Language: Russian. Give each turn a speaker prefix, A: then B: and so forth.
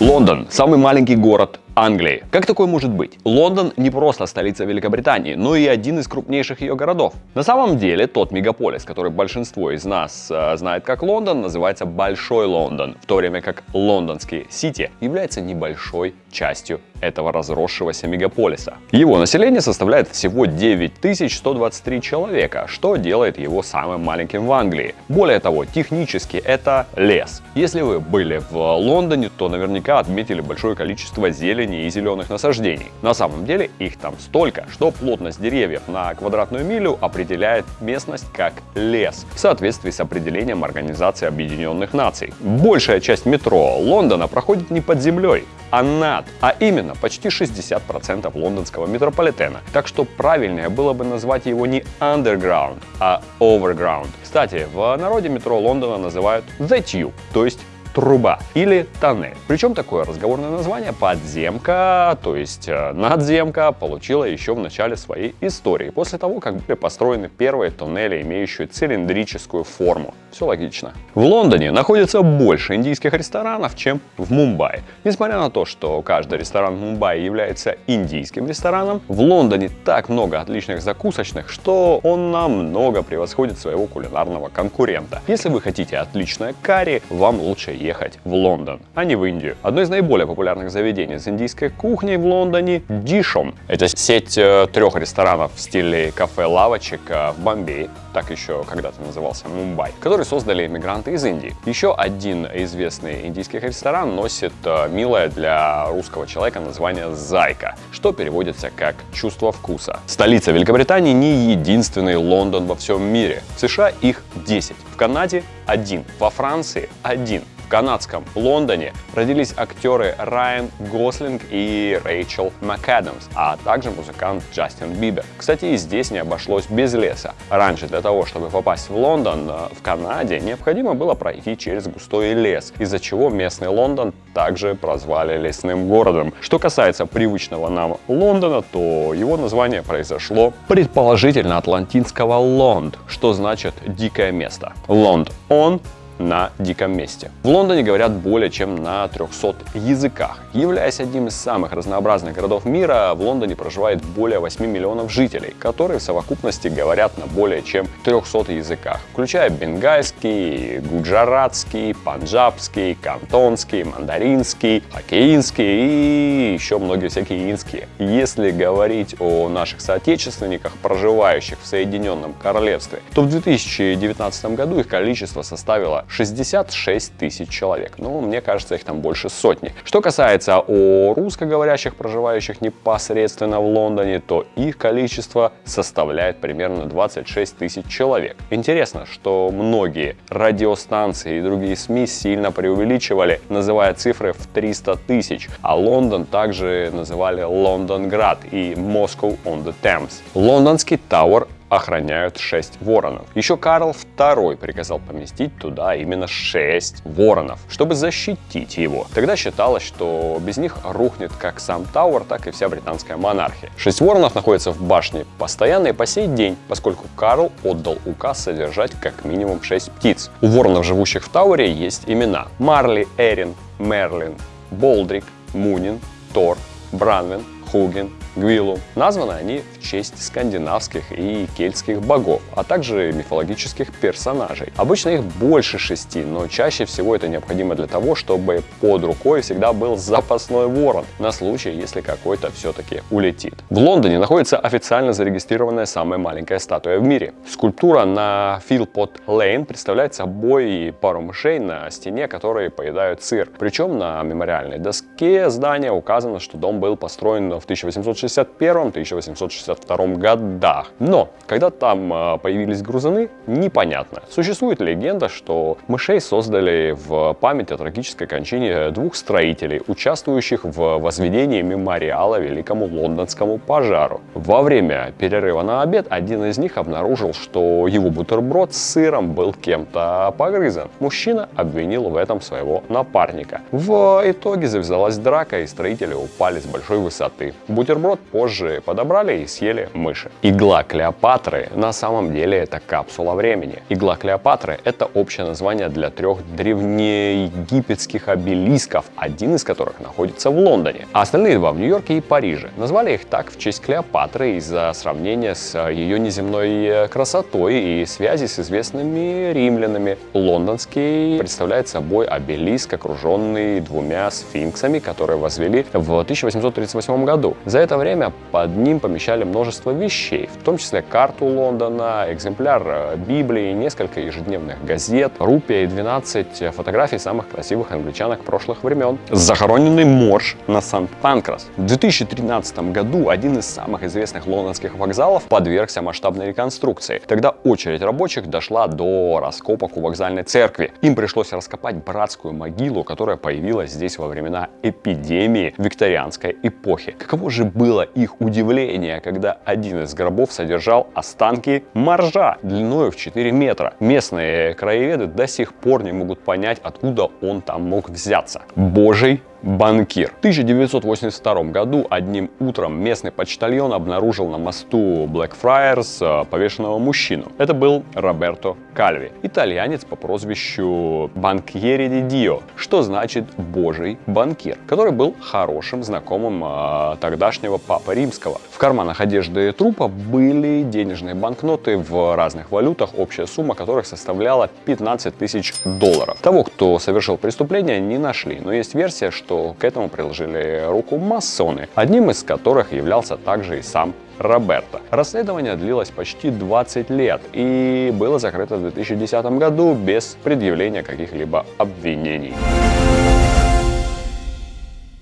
A: Лондон – самый маленький город Англии. Как такое может быть? Лондон не просто столица Великобритании, но и один из крупнейших ее городов. На самом деле, тот мегаполис, который большинство из нас э, знает как Лондон, называется Большой Лондон, в то время как лондонский Сити является небольшой частью этого разросшегося мегаполиса. Его население составляет всего 9123 человека, что делает его самым маленьким в Англии. Более того, технически это лес. Если вы были в Лондоне, то наверняка отметили большое количество зелени зелени и зеленых насаждений. На самом деле их там столько, что плотность деревьев на квадратную милю определяет местность как лес, в соответствии с определением Организации Объединенных Наций. Большая часть метро Лондона проходит не под землей, а над, а именно почти 60% лондонского метрополитена. Так что правильнее было бы назвать его не underground, а overground. Кстати, в народе метро Лондона называют The Tube, то есть труба или тоннель. Причем такое разговорное название подземка, то есть э, надземка, получила еще в начале своей истории, после того, как были построены первые туннели, имеющие цилиндрическую форму. Все логично. В Лондоне находится больше индийских ресторанов, чем в Мумбаи. Несмотря на то, что каждый ресторан в Мумбаи является индийским рестораном, в Лондоне так много отличных закусочных, что он намного превосходит своего кулинарного конкурента. Если вы хотите отличное карри, вам лучше ехать в Лондон, а не в Индию. Одно из наиболее популярных заведений с индийской кухней в Лондоне – Дишом. Это сеть э, трех ресторанов в стиле кафе-лавочек э, в Бомбее, так еще когда-то назывался Мумбай, который создали иммигранты из Индии. Еще один известный индийский ресторан носит э, милое для русского человека название «Зайка», что переводится как «чувство вкуса». Столица Великобритании не единственный Лондон во всем мире. В США их 10, в Канаде один, во Франции один, канадском Лондоне родились актеры Райан Гослинг и Рэйчел МакАдамс, а также музыкант Джастин Бибер. Кстати, и здесь не обошлось без леса. Раньше для того, чтобы попасть в Лондон, э, в Канаде, необходимо было пройти через густой лес, из-за чего местный Лондон также прозвали лесным городом. Что касается привычного нам Лондона, то его название произошло предположительно от латинского «лонд», что значит «дикое место». «Лонд» он на диком месте. В Лондоне говорят более чем на 300 языках. Являясь одним из самых разнообразных городов мира, в Лондоне проживает более 8 миллионов жителей, которые в совокупности говорят на более чем 300 языках, включая бенгальский, гуджаратский, панджабский, кантонский, мандаринский, хоккеинский и еще многие всякие инские. Если говорить о наших соотечественниках, проживающих в Соединенном Королевстве, то в 2019 году их количество составило 66 тысяч человек. Ну, мне кажется, их там больше сотни. Что касается о русскоговорящих, проживающих непосредственно в Лондоне, то их количество составляет примерно 26 тысяч человек. Интересно, что многие радиостанции и другие СМИ сильно преувеличивали, называя цифры в 300 тысяч, а Лондон также называли Лондонград и Moscow on the Thames. Лондонский Тауэр охраняют 6 воронов. Еще Карл II приказал поместить туда именно 6 воронов, чтобы защитить его. Тогда считалось, что без них рухнет как сам Тауэр, так и вся британская монархия. 6 воронов находятся в башне постоянно и по сей день, поскольку Карл отдал указ содержать как минимум 6 птиц. У воронов, живущих в Тауэре, есть имена. Марли, Эрин, Мерлин, Болдрик, Мунин, Тор, Бранвен, Хуген, Гвилу. Названы они в честь скандинавских и кельтских богов, а также мифологических персонажей. Обычно их больше шести, но чаще всего это необходимо для того, чтобы под рукой всегда был запасной ворон, на случай, если какой-то все-таки улетит. В Лондоне находится официально зарегистрированная самая маленькая статуя в мире. Скульптура на Филпот Лейн представляет собой пару мышей на стене, которые поедают сыр. Причем на мемориальной доске здания указано, что дом был построен в 1861-1862 годах. Но, когда там а, появились грузаны, непонятно. Существует легенда, что мышей создали в память о трагической кончине двух строителей, участвующих в возведении мемориала Великому Лондонскому пожару. Во время перерыва на обед один из них обнаружил, что его бутерброд с сыром был кем-то погрызан. Мужчина обвинил в этом своего напарника. В итоге завязалась драка, и строители упали с большой высоты который бутерброд позже подобрали и съели мыши. Игла Клеопатры на самом деле это капсула времени. Игла Клеопатры это общее название для трех древнеегипетских обелисков, один из которых находится в Лондоне, а остальные два в Нью-Йорке и Париже. Назвали их так в честь Клеопатры из-за сравнения с ее неземной красотой и связи с известными римлянами. Лондонский представляет собой обелиск, окруженный двумя сфинксами, которые возвели в 1838 году. За это время под ним помещали множество вещей, в том числе карту Лондона, экземпляр э, Библии, несколько ежедневных газет, рупия и 12 фотографий самых красивых англичанок прошлых времен. Захороненный морж на Санкт-Панкрас. В 2013 году один из самых известных лондонских вокзалов подвергся масштабной реконструкции. Тогда очередь рабочих дошла до раскопок у вокзальной церкви. Им пришлось раскопать братскую могилу, которая появилась здесь во времена эпидемии викторианской эпохи. Каково же было их удивление, когда один из гробов содержал останки моржа длиной в 4 метра. Местные краеведы до сих пор не могут понять, откуда он там мог взяться. Божий банкир. В 1982 году одним утром местный почтальон обнаружил на мосту э, повешенного мужчину. Это был Роберто Кальви, итальянец по прозвищу Банкьери ди Дио, что значит «божий банкир», который был хорошим знакомым э, тогдашнего папы римского. В карманах одежды трупа были денежные банкноты в разных валютах, общая сумма которых составляла 15 тысяч долларов. Того, кто совершил преступление, не нашли, но есть версия, что к этому приложили руку масоны, одним из которых являлся также и сам Роберто. Расследование длилось почти 20 лет и было закрыто в 2010 году без предъявления каких-либо обвинений.